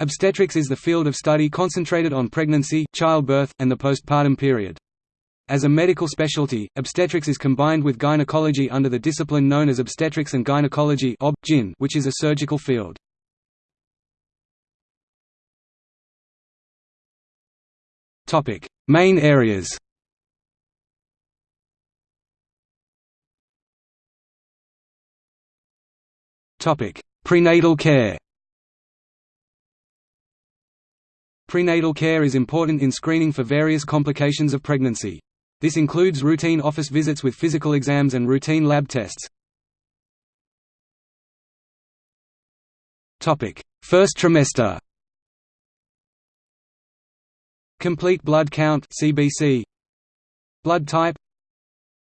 Obstetrics is the field of study concentrated on pregnancy, childbirth, and the postpartum period. As a medical specialty, obstetrics is combined with gynecology under the discipline known as obstetrics and gynecology which is a surgical field. Main areas Prenatal care Prenatal care is important in screening for various complications of pregnancy. This includes routine office visits with physical exams and routine lab tests. First trimester Complete blood count CBC Blood type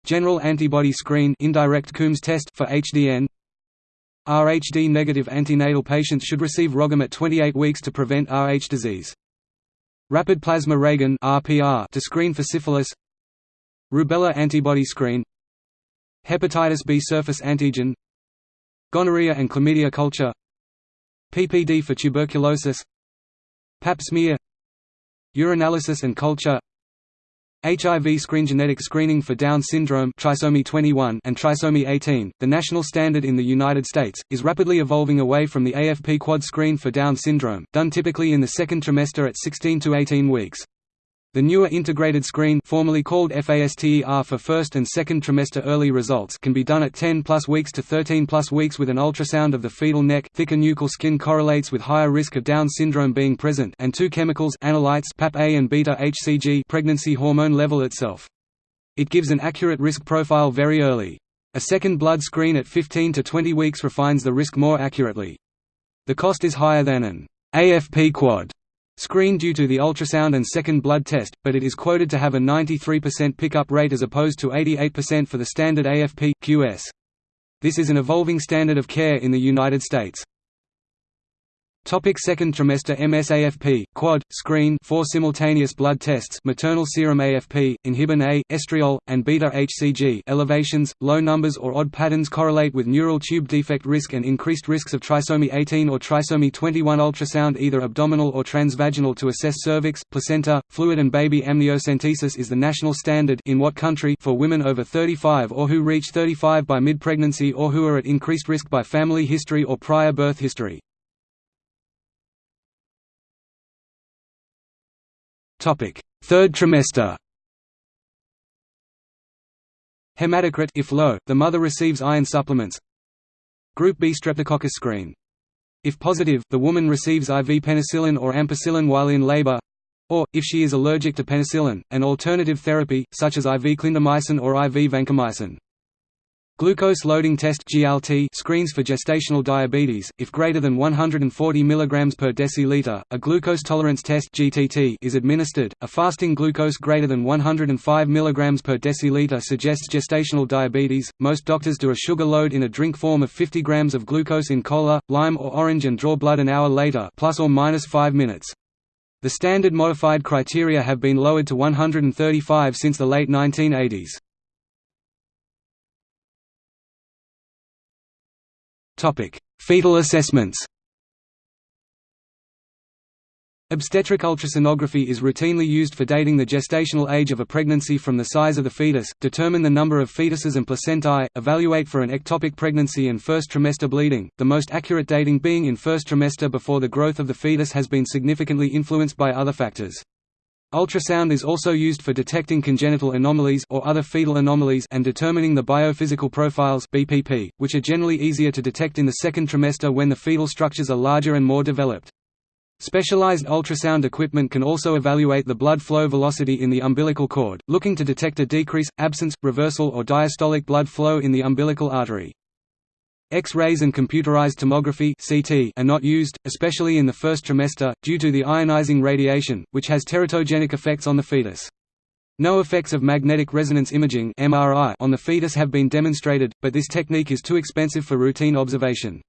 General antibody screen indirect Coombs test for HDN Rhd negative antenatal patients should receive RhoGAM at 28 weeks to prevent Rh disease. Rapid plasma reagin (RPR) to screen for syphilis. Rubella antibody screen. Hepatitis B surface antigen. Gonorrhea and chlamydia culture. PPD for tuberculosis. Pap smear. Urinalysis and culture. HIV screen genetic screening for Down syndrome trisomy 21 and trisomy 18, the national standard in the United States, is rapidly evolving away from the AFP quad screen for Down syndrome, done typically in the second trimester at 16 to 18 weeks. The newer integrated screen formerly called FASTER for first and second trimester early results can be done at 10 plus weeks to 13 plus weeks with an ultrasound of the fetal neck. Thicker nuchal skin correlates with higher risk of Down syndrome being present and two chemicals analytes PAP-A and beta-HCG pregnancy hormone level itself. It gives an accurate risk profile very early. A second blood screen at 15 to 20 weeks refines the risk more accurately. The cost is higher than an AFP quad screen due to the ultrasound and second blood test, but it is quoted to have a 93% pickup rate as opposed to 88% for the standard AFP QS. This is an evolving standard of care in the United States. Topic second trimester MSAFP, quad, screen four simultaneous blood tests maternal serum AFP, inhibin A, estriol, and beta-HCG elevations, low numbers or odd patterns correlate with neural tube defect risk and increased risks of trisomy 18 or trisomy 21 ultrasound either abdominal or transvaginal to assess cervix, placenta, fluid and baby amniocentesis is the national standard in what country for women over 35 or who reach 35 by mid-pregnancy or who are at increased risk by family history or prior birth history. Third trimester Hematocrit if low, the mother receives iron supplements. Group B streptococcus screen. If positive, the woman receives IV penicillin or ampicillin while in labor, or, if she is allergic to penicillin, an alternative therapy, such as IV clindamycin or IV vancomycin. Glucose loading test (GLT) screens for gestational diabetes. If greater than 140 mg per deciliter, a glucose tolerance test (GTT) is administered. A fasting glucose greater than 105 mg per deciliter suggests gestational diabetes. Most doctors do a sugar load in a drink form of 50 grams of glucose in cola, lime, or orange and draw blood an hour later, plus or minus 5 minutes. The standard modified criteria have been lowered to 135 since the late 1980s. Topic: Fetal assessments. Obstetric ultrasonography is routinely used for dating the gestational age of a pregnancy from the size of the fetus, determine the number of fetuses and placentae, evaluate for an ectopic pregnancy and first trimester bleeding, the most accurate dating being in first trimester before the growth of the fetus has been significantly influenced by other factors. Ultrasound is also used for detecting congenital anomalies or other fetal anomalies and determining the biophysical profiles BPP, which are generally easier to detect in the second trimester when the fetal structures are larger and more developed. Specialized ultrasound equipment can also evaluate the blood flow velocity in the umbilical cord, looking to detect a decrease, absence, reversal or diastolic blood flow in the umbilical artery. X-rays and computerized tomography (CT) are not used, especially in the first trimester, due to the ionizing radiation, which has teratogenic effects on the fetus. No effects of magnetic resonance imaging (MRI) on the fetus have been demonstrated, but this technique is too expensive for routine observation.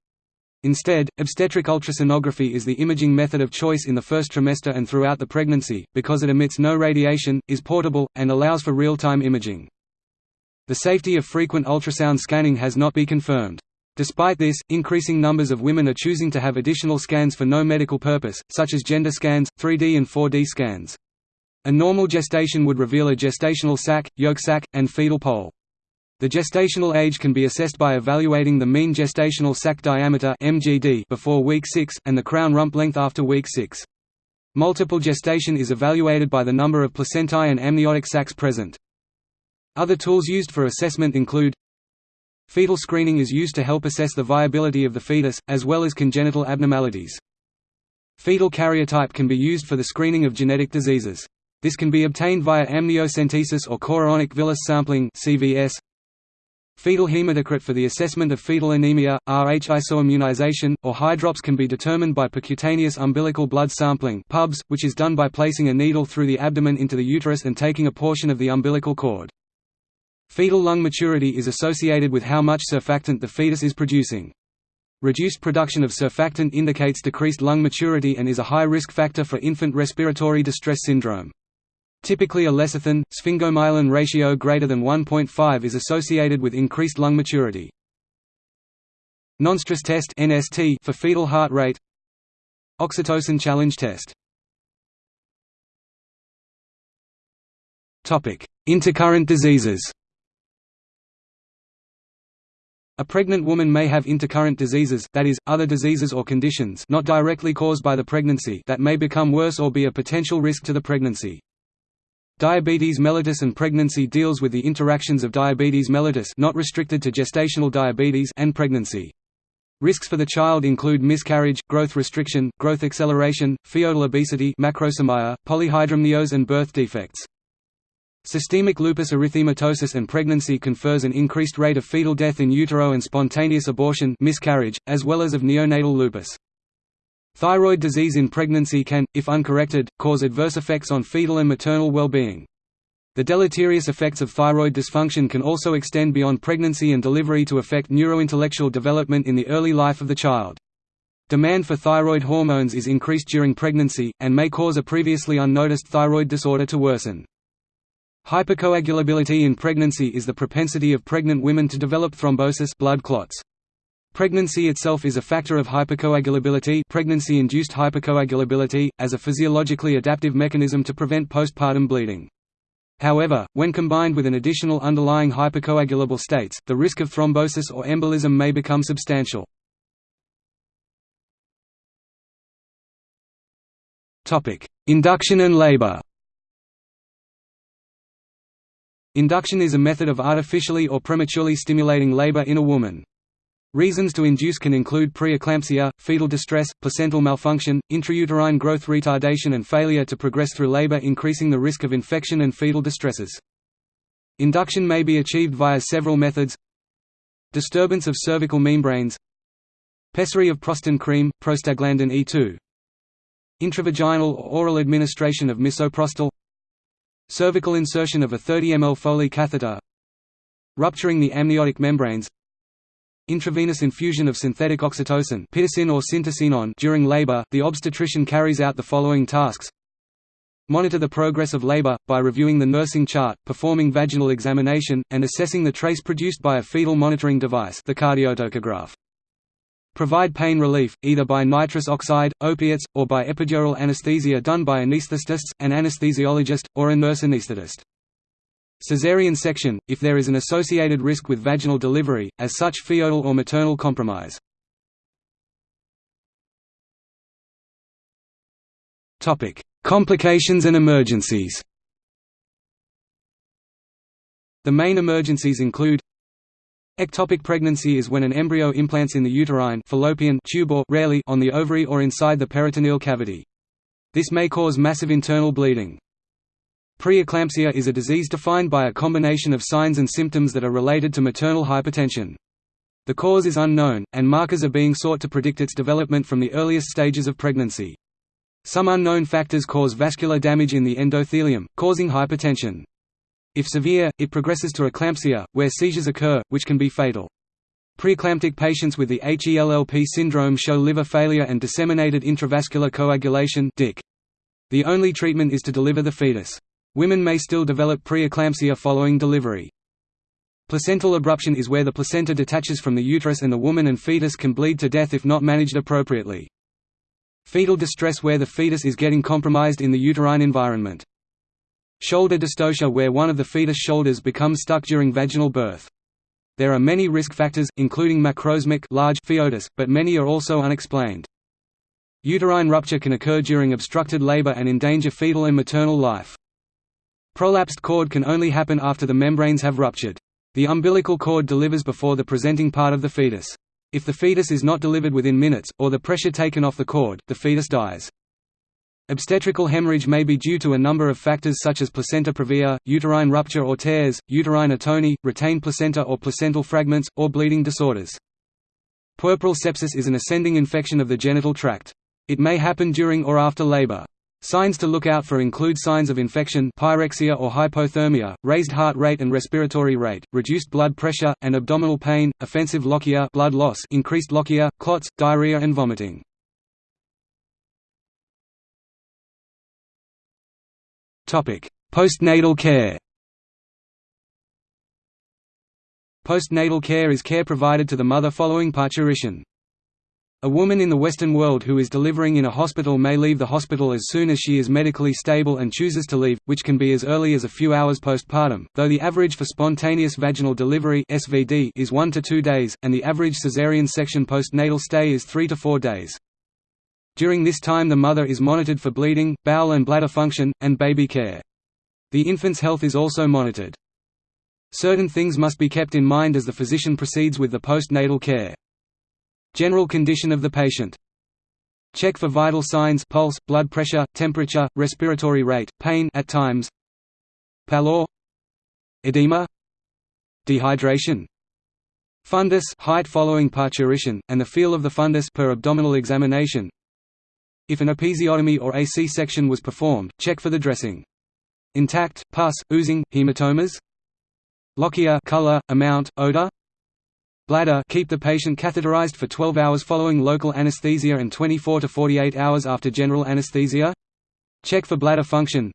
Instead, obstetric ultrasonography is the imaging method of choice in the first trimester and throughout the pregnancy, because it emits no radiation, is portable, and allows for real-time imaging. The safety of frequent ultrasound scanning has not been confirmed. Despite this, increasing numbers of women are choosing to have additional scans for no medical purpose, such as gender scans, 3D and 4D scans. A normal gestation would reveal a gestational sac, yolk sac, and fetal pole. The gestational age can be assessed by evaluating the mean gestational sac diameter (MGD) before week 6 and the crown rump length after week 6. Multiple gestation is evaluated by the number of placentae and amniotic sacs present. Other tools used for assessment include Fetal screening is used to help assess the viability of the fetus, as well as congenital abnormalities. Fetal karyotype can be used for the screening of genetic diseases. This can be obtained via amniocentesis or chorionic villus sampling CVS. Fetal hematocrit for the assessment of fetal anemia, Rh isoimmunization, or hydrops can be determined by percutaneous umbilical blood sampling PUBS, which is done by placing a needle through the abdomen into the uterus and taking a portion of the umbilical cord. Fetal lung maturity is associated with how much surfactant the fetus is producing. Reduced production of surfactant indicates decreased lung maturity and is a high risk factor for infant respiratory distress syndrome. Typically a lecithin, sphingomyelin ratio greater than 1.5 is associated with increased lung maturity. Nonstress test NST for fetal heart rate Oxytocin challenge test Intercurrent diseases a pregnant woman may have intercurrent diseases that is, other diseases or conditions not directly caused by the pregnancy that may become worse or be a potential risk to the pregnancy. Diabetes mellitus and pregnancy deals with the interactions of diabetes mellitus not restricted to gestational diabetes and pregnancy. Risks for the child include miscarriage, growth restriction, growth acceleration, fetal obesity macrosomia, polyhydramnios and birth defects. Systemic lupus erythematosus and pregnancy confers an increased rate of fetal death in utero and spontaneous abortion miscarriage, as well as of neonatal lupus. Thyroid disease in pregnancy can, if uncorrected, cause adverse effects on fetal and maternal well-being. The deleterious effects of thyroid dysfunction can also extend beyond pregnancy and delivery to affect neurointellectual development in the early life of the child. Demand for thyroid hormones is increased during pregnancy, and may cause a previously unnoticed thyroid disorder to worsen. Hypercoagulability in pregnancy is the propensity of pregnant women to develop thrombosis blood clots. Pregnancy itself is a factor of hypercoagulability pregnancy-induced hypercoagulability, as a physiologically adaptive mechanism to prevent postpartum bleeding. However, when combined with an additional underlying hypercoagulable states, the risk of thrombosis or embolism may become substantial. Induction and labor Induction is a method of artificially or prematurely stimulating labor in a woman. Reasons to induce can include preeclampsia, fetal distress, placental malfunction, intrauterine growth retardation and failure to progress through labor increasing the risk of infection and fetal distresses. Induction may be achieved via several methods Disturbance of cervical membranes Pessary of prostin cream, prostaglandin E2 Intravaginal or oral administration of misoprostol Cervical insertion of a 30 ml Foley catheter Rupturing the amniotic membranes Intravenous infusion of synthetic oxytocin pitocin or during labor, the obstetrician carries out the following tasks Monitor the progress of labor, by reviewing the nursing chart, performing vaginal examination, and assessing the trace produced by a fetal monitoring device the cardiotocograph. Provide pain relief, either by nitrous oxide, opiates, or by epidural anesthesia done by anesthetists, an anesthesiologist, or a nurse anesthetist. Caesarean section, if there is an associated risk with vaginal delivery, as such fetal or maternal compromise. Complications and emergencies The main emergencies include Ectopic pregnancy is when an embryo implants in the uterine fallopian tube or rarely on the ovary or inside the peritoneal cavity. This may cause massive internal bleeding. Preeclampsia is a disease defined by a combination of signs and symptoms that are related to maternal hypertension. The cause is unknown, and markers are being sought to predict its development from the earliest stages of pregnancy. Some unknown factors cause vascular damage in the endothelium, causing hypertension. If severe, it progresses to eclampsia, where seizures occur, which can be fatal. Preeclamptic patients with the HELLP syndrome show liver failure and disseminated intravascular coagulation. The only treatment is to deliver the fetus. Women may still develop preeclampsia following delivery. Placental abruption is where the placenta detaches from the uterus and the woman and fetus can bleed to death if not managed appropriately. Fetal distress where the fetus is getting compromised in the uterine environment. Shoulder dystocia where one of the fetus shoulders becomes stuck during vaginal birth. There are many risk factors, including macrosmic large foetus, but many are also unexplained. Uterine rupture can occur during obstructed labor and endanger fetal and maternal life. Prolapsed cord can only happen after the membranes have ruptured. The umbilical cord delivers before the presenting part of the fetus. If the fetus is not delivered within minutes, or the pressure taken off the cord, the fetus dies. Obstetrical hemorrhage may be due to a number of factors such as placenta previa, uterine rupture or tears, uterine atony, retained placenta or placental fragments, or bleeding disorders. Puerperal sepsis is an ascending infection of the genital tract. It may happen during or after labor. Signs to look out for include signs of infection pyrexia or hypothermia, raised heart rate and respiratory rate, reduced blood pressure, and abdominal pain, offensive lochia blood loss, increased lochia, clots, diarrhea and vomiting. Postnatal care Postnatal care is care provided to the mother following parturition. A woman in the Western world who is delivering in a hospital may leave the hospital as soon as she is medically stable and chooses to leave, which can be as early as a few hours postpartum, though the average for spontaneous vaginal delivery is 1 to 2 days, and the average caesarean section postnatal stay is 3 to 4 days. During this time the mother is monitored for bleeding, bowel and bladder function, and baby care. The infant's health is also monitored. Certain things must be kept in mind as the physician proceeds with the postnatal care. General condition of the patient. Check for vital signs pulse, blood pressure, temperature, respiratory rate, pain at times. Pallor Edema Dehydration Fundus height following parturition, and the feel of the fundus per abdominal examination. If an episiotomy or a C-section was performed, check for the dressing. Intact, pus, oozing, hematomas Lochia color, amount, odor Bladder keep the patient catheterized for 12 hours following local anesthesia and 24 to 48 hours after general anesthesia. Check for bladder function.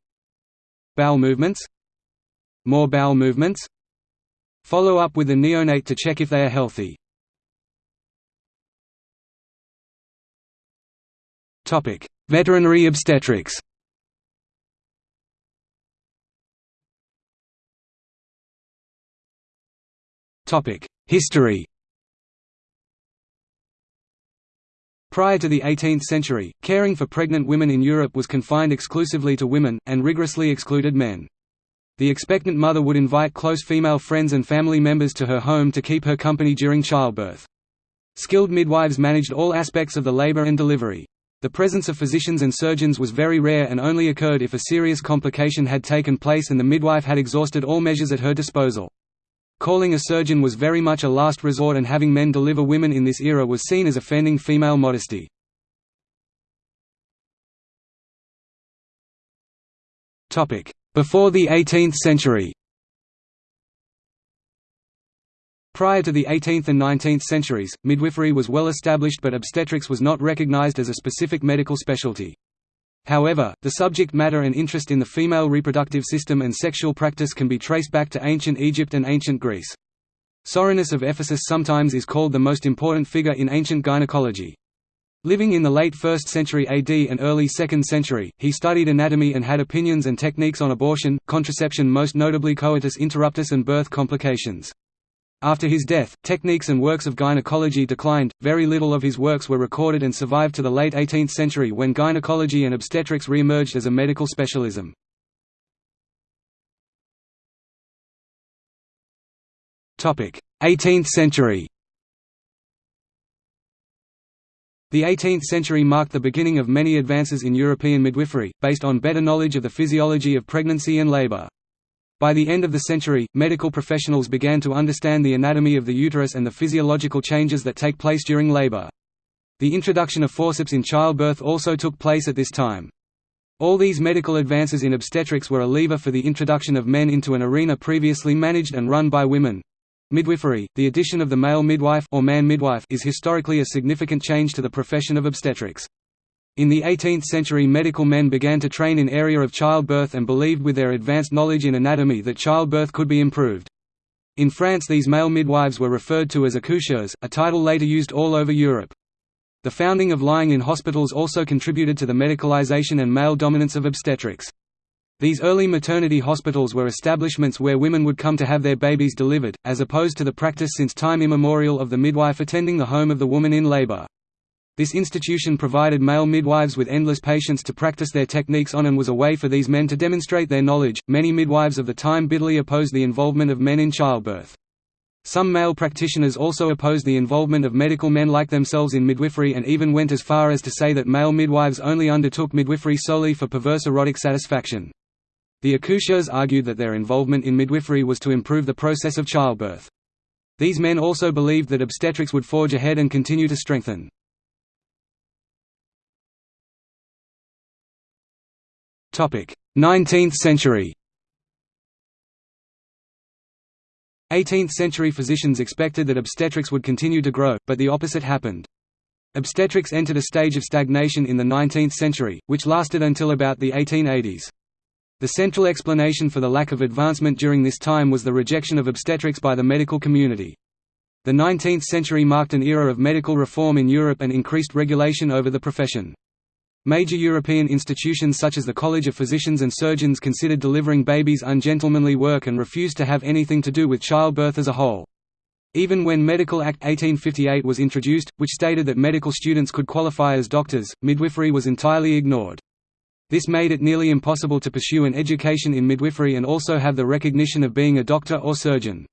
Bowel movements. More bowel movements. Follow up with the neonate to check if they are healthy. Topic: Veterinary obstetrics. Topic: History Prior to the 18th century, caring for pregnant women in Europe was confined exclusively to women, and rigorously excluded men. The expectant mother would invite close female friends and family members to her home to keep her company during childbirth. Skilled midwives managed all aspects of the labor and delivery. The presence of physicians and surgeons was very rare and only occurred if a serious complication had taken place and the midwife had exhausted all measures at her disposal. Calling a surgeon was very much a last resort and having men deliver women in this era was seen as offending female modesty. Before the 18th century Prior to the 18th and 19th centuries, midwifery was well established but obstetrics was not recognized as a specific medical specialty. However, the subject matter and interest in the female reproductive system and sexual practice can be traced back to ancient Egypt and ancient Greece. Soranus of Ephesus sometimes is called the most important figure in ancient gynecology. Living in the late 1st century AD and early 2nd century, he studied anatomy and had opinions and techniques on abortion, contraception most notably coitus interruptus and birth complications. After his death, techniques and works of gynecology declined, very little of his works were recorded and survived to the late 18th century when gynecology and obstetrics re-emerged as a medical specialism. Topic: 18th century The 18th century marked the beginning of many advances in European midwifery, based on better knowledge of the physiology of pregnancy and labor. By the end of the century, medical professionals began to understand the anatomy of the uterus and the physiological changes that take place during labor. The introduction of forceps in childbirth also took place at this time. All these medical advances in obstetrics were a lever for the introduction of men into an arena previously managed and run by women. Midwifery, the addition of the male midwife or man midwife is historically a significant change to the profession of obstetrics. In the 18th century medical men began to train in area of childbirth and believed with their advanced knowledge in anatomy that childbirth could be improved. In France these male midwives were referred to as accoucheurs, a title later used all over Europe. The founding of lying-in hospitals also contributed to the medicalization and male dominance of obstetrics. These early maternity hospitals were establishments where women would come to have their babies delivered, as opposed to the practice since time immemorial of the midwife attending the home of the woman in labor. This institution provided male midwives with endless patients to practice their techniques on and was a way for these men to demonstrate their knowledge. Many midwives of the time bitterly opposed the involvement of men in childbirth. Some male practitioners also opposed the involvement of medical men like themselves in midwifery and even went as far as to say that male midwives only undertook midwifery solely for perverse erotic satisfaction. The accoucheurs argued that their involvement in midwifery was to improve the process of childbirth. These men also believed that obstetrics would forge ahead and continue to strengthen. 19th century 18th-century physicians expected that obstetrics would continue to grow, but the opposite happened. Obstetrics entered a stage of stagnation in the 19th century, which lasted until about the 1880s. The central explanation for the lack of advancement during this time was the rejection of obstetrics by the medical community. The 19th century marked an era of medical reform in Europe and increased regulation over the profession. Major European institutions such as the College of Physicians and Surgeons considered delivering babies ungentlemanly work and refused to have anything to do with childbirth as a whole. Even when Medical Act 1858 was introduced, which stated that medical students could qualify as doctors, midwifery was entirely ignored. This made it nearly impossible to pursue an education in midwifery and also have the recognition of being a doctor or surgeon.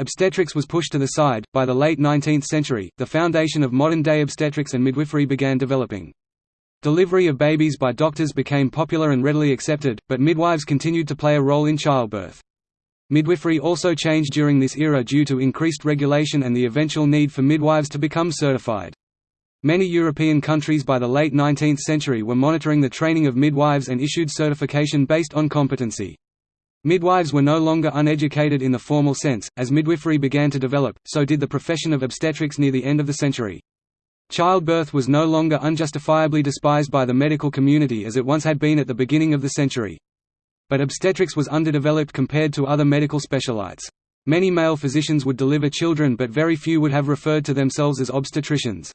Obstetrics was pushed to the side. By the late 19th century, the foundation of modern day obstetrics and midwifery began developing. Delivery of babies by doctors became popular and readily accepted, but midwives continued to play a role in childbirth. Midwifery also changed during this era due to increased regulation and the eventual need for midwives to become certified. Many European countries by the late 19th century were monitoring the training of midwives and issued certification based on competency. Midwives were no longer uneducated in the formal sense, as midwifery began to develop, so did the profession of obstetrics near the end of the century. Childbirth was no longer unjustifiably despised by the medical community as it once had been at the beginning of the century. But obstetrics was underdeveloped compared to other medical specialites. Many male physicians would deliver children but very few would have referred to themselves as obstetricians.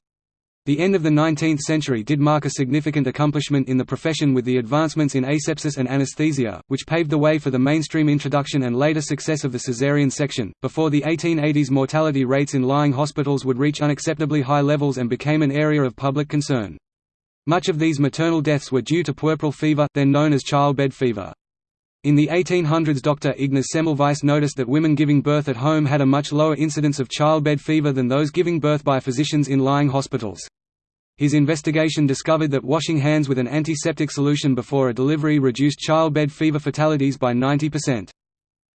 The end of the 19th century did mark a significant accomplishment in the profession with the advancements in asepsis and anesthesia, which paved the way for the mainstream introduction and later success of the caesarean section. Before the 1880s, mortality rates in lying hospitals would reach unacceptably high levels and became an area of public concern. Much of these maternal deaths were due to puerperal fever, then known as childbed fever. In the 1800s Dr. Ignaz Semmelweis noticed that women giving birth at home had a much lower incidence of childbed fever than those giving birth by physicians in lying hospitals. His investigation discovered that washing hands with an antiseptic solution before a delivery reduced childbed fever fatalities by 90%.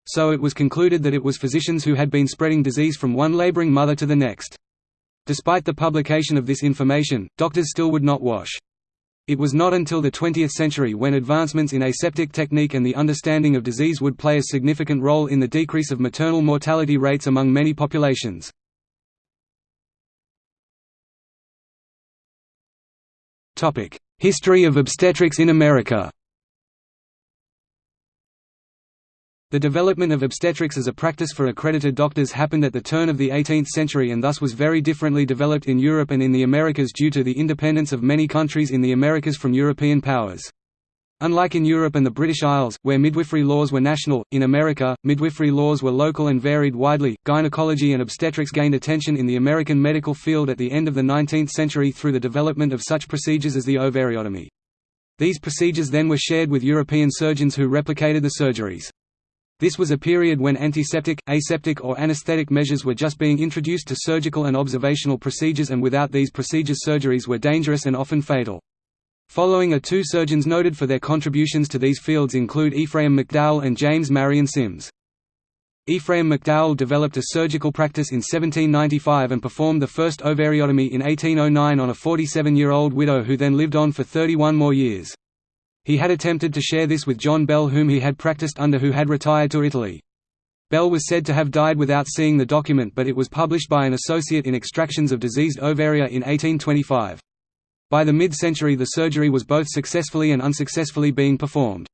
So it was concluded that it was physicians who had been spreading disease from one laboring mother to the next. Despite the publication of this information, doctors still would not wash. It was not until the 20th century when advancements in aseptic technique and the understanding of disease would play a significant role in the decrease of maternal mortality rates among many populations. History of obstetrics in America The development of obstetrics as a practice for accredited doctors happened at the turn of the 18th century and thus was very differently developed in Europe and in the Americas due to the independence of many countries in the Americas from European powers. Unlike in Europe and the British Isles, where midwifery laws were national, in America, midwifery laws were local and varied widely. Gynecology and obstetrics gained attention in the American medical field at the end of the 19th century through the development of such procedures as the ovariotomy. These procedures then were shared with European surgeons who replicated the surgeries. This was a period when antiseptic, aseptic or anesthetic measures were just being introduced to surgical and observational procedures and without these procedures surgeries were dangerous and often fatal. Following are two surgeons noted for their contributions to these fields include Ephraim McDowell and James Marion Sims. Ephraim McDowell developed a surgical practice in 1795 and performed the first ovariotomy in 1809 on a 47-year-old widow who then lived on for 31 more years. He had attempted to share this with John Bell whom he had practiced under who had retired to Italy. Bell was said to have died without seeing the document but it was published by an associate in Extractions of Diseased Ovaria in 1825. By the mid-century the surgery was both successfully and unsuccessfully being performed.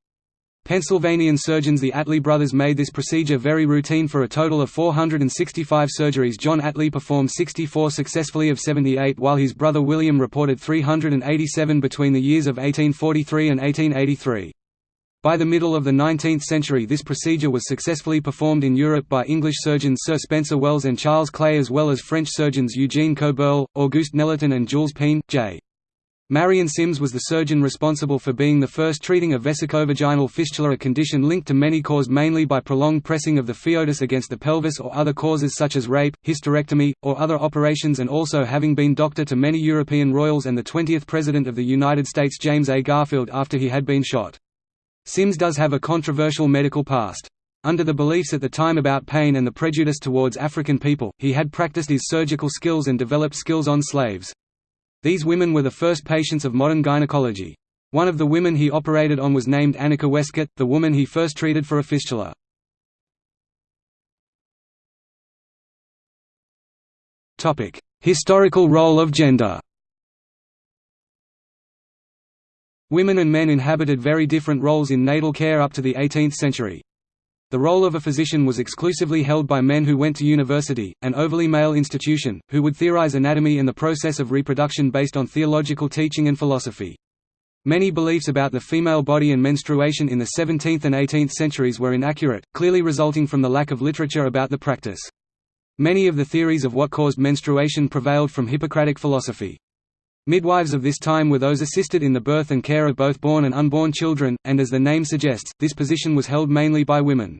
Pennsylvanian surgeons the Atlee brothers made this procedure very routine for a total of 465 surgeries John Atlee performed 64 successfully of 78 while his brother William reported 387 between the years of 1843 and 1883. By the middle of the 19th century this procedure was successfully performed in Europe by English surgeons Sir Spencer Wells and Charles Clay as well as French surgeons Eugene Koeberle, Auguste Nelaton and Jules Péan, J. Marion Sims was the surgeon responsible for being the first treating a vesicovaginal fistula a condition linked to many caused mainly by prolonged pressing of the foetus against the pelvis or other causes such as rape, hysterectomy, or other operations and also having been doctor to many European royals and the 20th President of the United States James A. Garfield after he had been shot. Sims does have a controversial medical past. Under the beliefs at the time about pain and the prejudice towards African people, he had practiced his surgical skills and developed skills on slaves. These women were the first patients of modern gynecology. One of the women he operated on was named Anarcha Westcott, the woman he first treated for a fistula. Historical role of gender Women and men inhabited very different roles in natal care up to the 18th century. The role of a physician was exclusively held by men who went to university, an overly male institution, who would theorize anatomy and the process of reproduction based on theological teaching and philosophy. Many beliefs about the female body and menstruation in the 17th and 18th centuries were inaccurate, clearly resulting from the lack of literature about the practice. Many of the theories of what caused menstruation prevailed from Hippocratic philosophy. Midwives of this time were those assisted in the birth and care of both born and unborn children, and as the name suggests, this position was held mainly by women.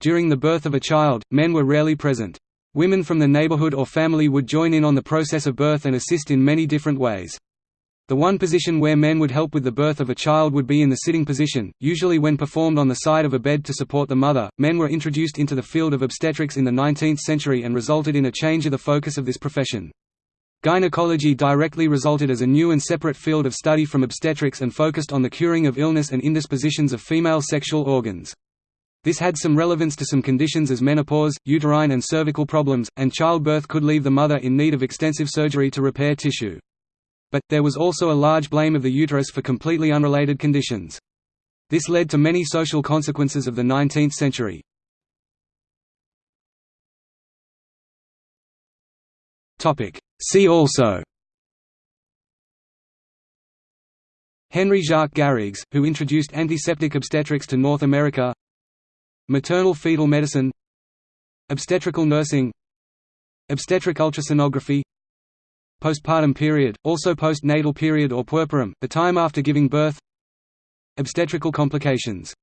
During the birth of a child, men were rarely present. Women from the neighborhood or family would join in on the process of birth and assist in many different ways. The one position where men would help with the birth of a child would be in the sitting position, usually when performed on the side of a bed to support the mother. Men were introduced into the field of obstetrics in the 19th century and resulted in a change of the focus of this profession. Gynecology directly resulted as a new and separate field of study from obstetrics and focused on the curing of illness and indispositions of female sexual organs. This had some relevance to some conditions as menopause, uterine and cervical problems, and childbirth could leave the mother in need of extensive surgery to repair tissue. But, there was also a large blame of the uterus for completely unrelated conditions. This led to many social consequences of the 19th century. See also. Henry Jacques Garrigues, who introduced antiseptic obstetrics to North America. Maternal fetal medicine. Obstetrical nursing. Obstetric ultrasonography. Postpartum period, also postnatal period or puerperium, the time after giving birth. Obstetrical complications